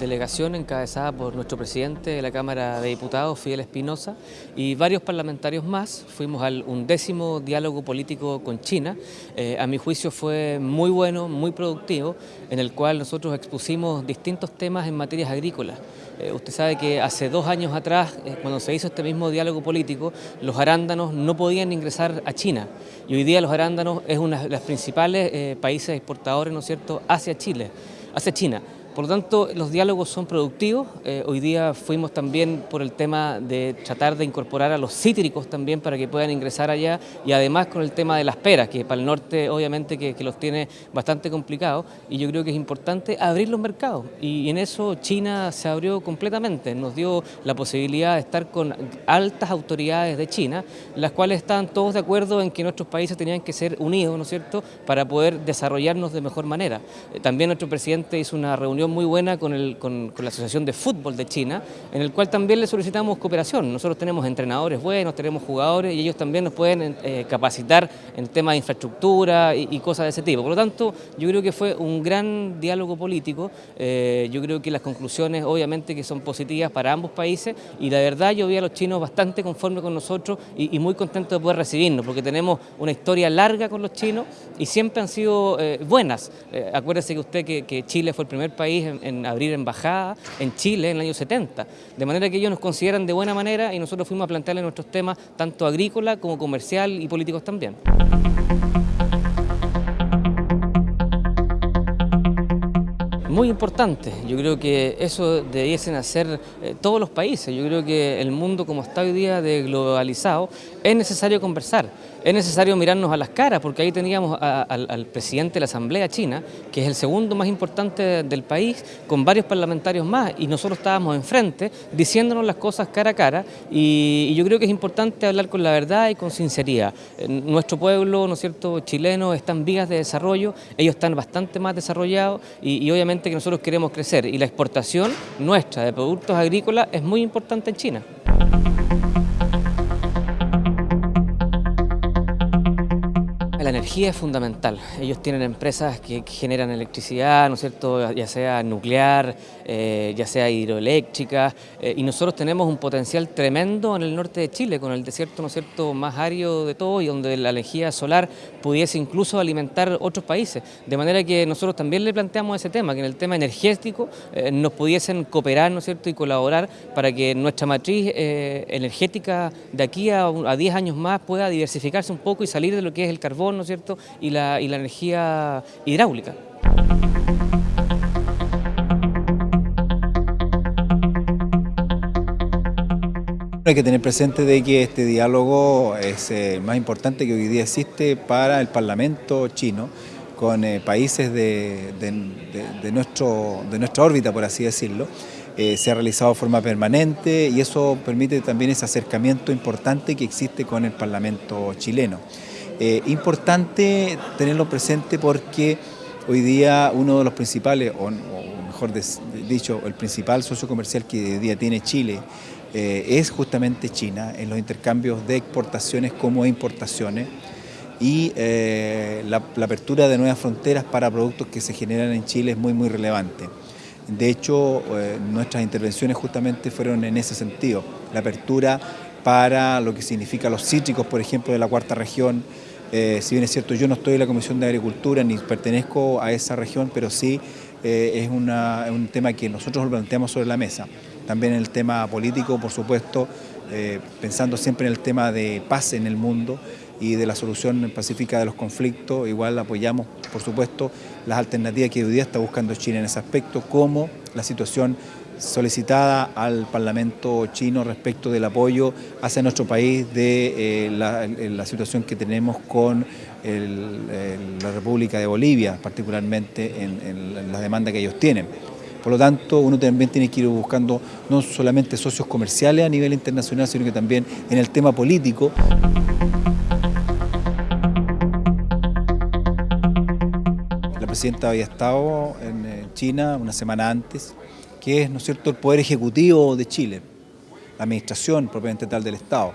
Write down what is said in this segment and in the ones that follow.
delegación encabezada por nuestro presidente de la Cámara de Diputados, Fidel Espinosa, y varios parlamentarios más. Fuimos al undécimo diálogo político con China. Eh, a mi juicio fue muy bueno, muy productivo, en el cual nosotros expusimos distintos temas en materias agrícolas. Eh, usted sabe que hace dos años atrás, eh, cuando se hizo este mismo diálogo político, los arándanos no podían ingresar a China. Y hoy día los arándanos es uno de los principales países exportadores, ¿no es cierto?, hacia Chile hacia China. Por lo tanto, los diálogos son productivos. Eh, hoy día fuimos también por el tema de tratar de incorporar a los cítricos también para que puedan ingresar allá y además con el tema de las peras, que para el norte obviamente que, los tiene bastante complicados y yo creo que es importante abrir los mercados y, en eso China se abrió completamente, nos dio la posibilidad de estar con altas autoridades de China, las cuales estaban todos de acuerdo en que nuestros países tenían que ser unidos, ¿no es cierto?, para poder desarrollarnos de mejor manera. Eh, también nuestro presidente hizo una reunión muy buena con, la Asociación de Fútbol de China, en el cual también le solicitamos cooperación. Nosotros tenemos entrenadores buenos, tenemos jugadores y ellos también nos pueden eh, capacitar en temas de infraestructura y, cosas de ese tipo. Por lo tanto, yo creo que fue un gran diálogo político. Eh, yo creo que las conclusiones obviamente que son positivas para ambos países y la verdad yo vi a los chinos bastante conformes con nosotros y, muy contentos de poder recibirnos porque tenemos una historia larga con los chinos y siempre han sido eh, buenas. acuérdese que usted que Chile fue el primer país en, abrir embajada en Chile en el año 70. De manera que ellos nos consideran de buena manera y nosotros fuimos a plantearle nuestros temas tanto agrícola como comercial y políticos también. muy importante. Yo creo que eso debiesen hacer eh, todos los países. Yo creo que el mundo como está hoy día de globalizado, es necesario conversar, es necesario mirarnos a las caras, porque ahí teníamos al, presidente de la Asamblea China, que es el segundo más importante del país, con varios parlamentarios más, y nosotros estábamos enfrente diciéndonos las cosas cara a cara, y, yo creo que es importante hablar con la verdad y con sinceridad. Nuestro pueblo, ¿no es cierto?, chileno, está en vías de desarrollo, ellos están bastante más desarrollados, y obviamente que nosotros queremos crecer y la exportación nuestra de productos agrícolas es muy importante en China. Energía es fundamental. Ellos tienen empresas que generan electricidad, ¿no es cierto?, ya sea nuclear, eh, ya sea hidroeléctrica, eh, y nosotros tenemos un potencial tremendo en el norte de Chile, con el desierto, ¿no es cierto?, más árido de todo y donde la energía solar pudiese incluso alimentar otros países. De manera que nosotros también le planteamos ese tema, que en el tema energético eh, nos pudiesen cooperar, ¿no es cierto?, y colaborar para que nuestra matriz energética de aquí a, a 10 años más pueda diversificarse un poco y salir de lo que es el carbón ¿no es cierto? Y la, energía hidráulica. Hay que tener presente de que este diálogo es el eh, más importante que hoy día existe para el Parlamento chino con eh, países de, nuestro, de nuestra órbita, por así decirlo. Eh, se ha realizado de forma permanente y eso permite también ese acercamiento importante que existe con el Parlamento chileno. Eh, importante tenerlo presente porque hoy día uno de los principales, o, mejor dicho, el principal socio comercial que hoy día tiene Chile eh, es justamente China en los intercambios de exportaciones como importaciones y eh, la, apertura de nuevas fronteras para productos que se generan en Chile es muy muy relevante. De hecho, nuestras intervenciones justamente fueron en ese sentido, la apertura para lo que significa los cítricos, por ejemplo, de la cuarta región, eh, si bien es cierto, yo no estoy en la Comisión de Agricultura ni pertenezco a esa región, pero sí eh, es, un tema que nosotros lo planteamos sobre la mesa. También el tema político, por supuesto, eh, pensando siempre en el tema de paz en el mundo y de la solución pacífica de los conflictos, igual apoyamos, por supuesto, las alternativas que hoy día está buscando China en ese aspecto, como la situación solicitada al Parlamento chino respecto del apoyo hacia nuestro país de eh, la, situación que tenemos con la República de Bolivia, particularmente en, la demanda que ellos tienen. Por lo tanto, uno también tiene que ir buscando no solamente socios comerciales a nivel internacional, sino que también en el tema político. La presidenta había estado en China una semana antes, que es ¿no es cierto? el Poder Ejecutivo de Chile, la administración propiamente tal del Estado.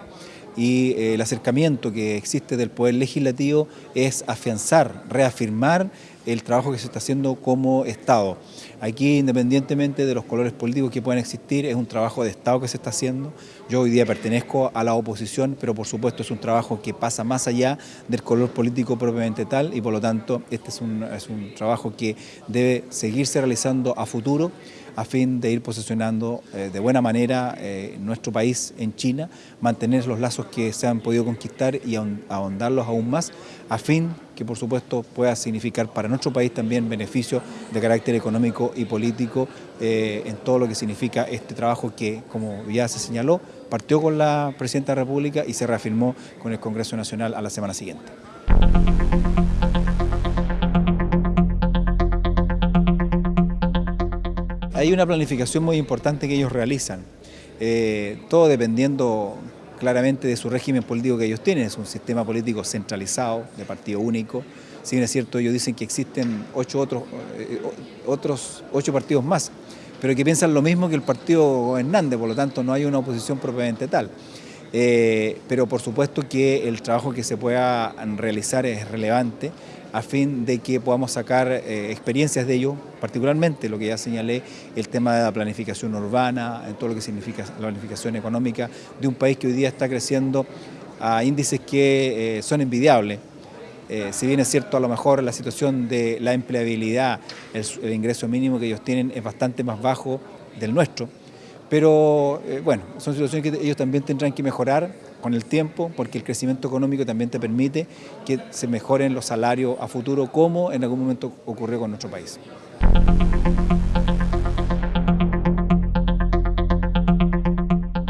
Y eh, el acercamiento que existe del Poder Legislativo es afianzar, reafirmar el trabajo que se está haciendo como Estado. Aquí, independientemente de los colores políticos que puedan existir, es un trabajo de Estado que se está haciendo. Yo hoy día pertenezco a la oposición, pero por supuesto es un trabajo que pasa más allá del color político propiamente tal y por lo tanto este es un, es un trabajo que debe seguirse realizando a futuro a fin de ir posicionando eh, de buena manera eh, nuestro país en China, mantener los lazos que se han podido conquistar y ahondarlos aún más, a fin que por supuesto pueda significar para nuestro país también beneficios de carácter económico y político eh, en todo lo que significa este trabajo que, como ya se señaló, partió con la Presidenta de la República y se reafirmó con el Congreso Nacional a la semana siguiente. Hay una planificación muy importante que ellos realizan, eh, todo dependiendo claramente de su régimen político que ellos tienen, es un sistema político centralizado, de partido único, si bien es cierto, ellos dicen que existen ocho otros, eh, otros ocho partidos más, pero que piensan lo mismo que el partido gobernante, por lo tanto no hay una oposición propiamente tal. Eh, pero por supuesto que el trabajo que se pueda realizar es relevante a fin de que podamos sacar eh, experiencias de ello, particularmente lo que ya señalé, el tema de la planificación urbana, todo lo que significa la planificación económica de un país que hoy día está creciendo a índices que eh, son envidiables. Si bien es cierto, a lo mejor la situación de la empleabilidad, el, ingreso mínimo que ellos tienen es bastante más bajo del nuestro, pero bueno, son situaciones que ellos también tendrán que mejorar con el tiempo, porque el crecimiento económico también te permite que se mejoren los salarios a futuro, como en algún momento ocurrió con nuestro país.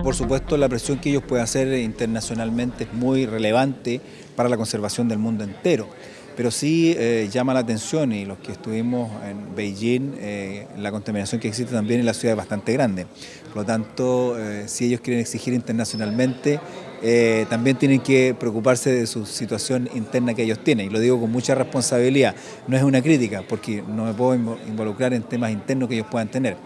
Por supuesto, la presión que ellos pueden hacer internacionalmente es muy relevante para la conservación del mundo entero pero sí eh, llama la atención y los que estuvimos en Beijing, eh, la contaminación que existe también en la ciudad es bastante grande. Por lo tanto, eh, si ellos quieren exigir internacionalmente, también tienen que preocuparse de su situación interna que ellos tienen. Y lo digo con mucha responsabilidad, no es una crítica, porque no me puedo involucrar en temas internos que ellos puedan tener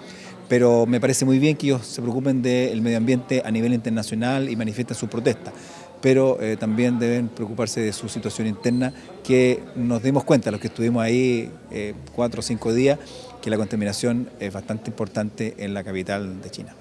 pero me parece muy bien que ellos se preocupen del medio ambiente a nivel internacional y manifiesten su protesta pero eh, también deben preocuparse de su situación interna, que nos dimos cuenta, los que estuvimos ahí eh, cuatro o cinco días, que la contaminación es bastante importante en la capital de China.